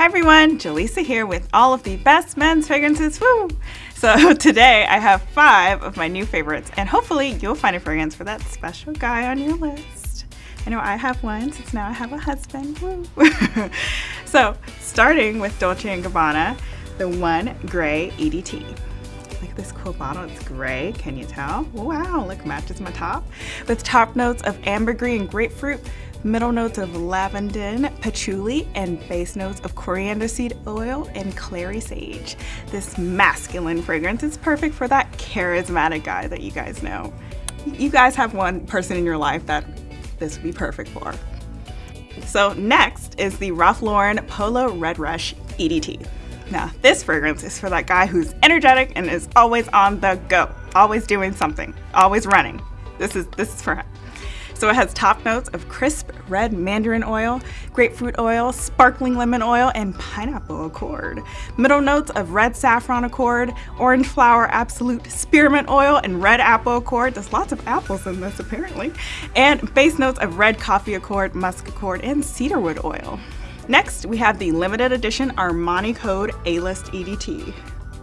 Hi everyone, Jaleesa here with all of the best men's fragrances. Woo! So today I have five of my new favorites and hopefully you'll find a fragrance for that special guy on your list. I know I have one since now I have a husband. Woo! so starting with Dolce & Gabbana, the one gray EDT. At this cool bottle, it's gray, can you tell? Wow, look, matches my top. With top notes of ambergris and grapefruit, middle notes of lavender, patchouli, and base notes of coriander seed oil and clary sage. This masculine fragrance is perfect for that charismatic guy that you guys know. You guys have one person in your life that this would be perfect for. So next is the Ralph Lauren Polo Red Rush EDT. Now this fragrance is for that guy who's energetic and is always on the go, always doing something, always running. This is, this is for him. So it has top notes of crisp red mandarin oil, grapefruit oil, sparkling lemon oil, and pineapple accord. Middle notes of red saffron accord, orange flower absolute spearmint oil, and red apple accord. There's lots of apples in this apparently. And base notes of red coffee accord, musk accord, and cedarwood oil. Next, we have the limited edition Armani Code A-List EDT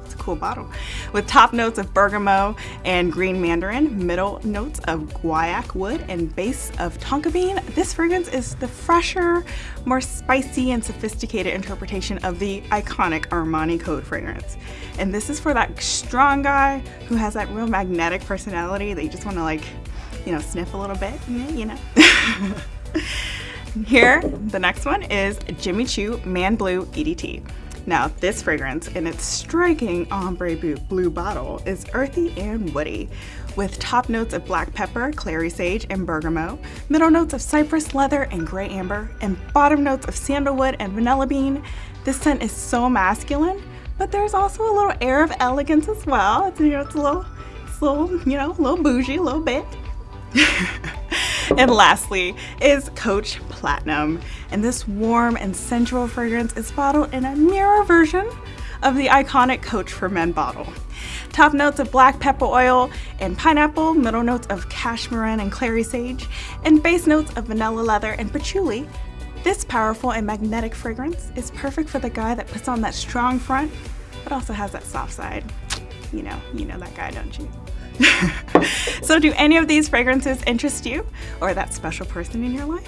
It's a cool bottle. With top notes of bergamot and green mandarin, middle notes of guaiac wood, and base of tonka bean, this fragrance is the fresher, more spicy and sophisticated interpretation of the iconic Armani Code fragrance. And this is for that strong guy who has that real magnetic personality that you just want to like, you know, sniff a little bit, you know. Here, the next one is Jimmy Choo Man Blue EDT. Now this fragrance in its striking ombre blue bottle is earthy and woody with top notes of black pepper, clary sage, and bergamot, middle notes of cypress leather and gray amber, and bottom notes of sandalwood and vanilla bean. This scent is so masculine, but there's also a little air of elegance as well. It's, you know, it's a little, it's a little, you know, a little bougie, a little bit. and lastly is Coach Platinum. And this warm and sensual fragrance is bottled in a mirror version of the iconic Coach for Men bottle. Top notes of black pepper oil and pineapple, middle notes of cashmere and clary sage, and base notes of vanilla leather and patchouli. This powerful and magnetic fragrance is perfect for the guy that puts on that strong front, but also has that soft side. You know, you know that guy, don't you? so do any of these fragrances interest you or that special person in your life?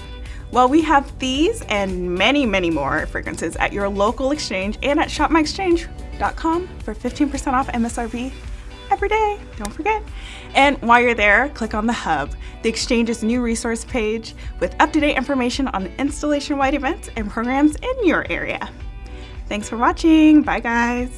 Well, we have these and many, many more fragrances at your local exchange and at shopmyexchange.com for 15% off MSRP every day, don't forget. And while you're there, click on the Hub, the Exchange's new resource page with up-to-date information on installation-wide events and programs in your area. Thanks for watching. Bye, guys.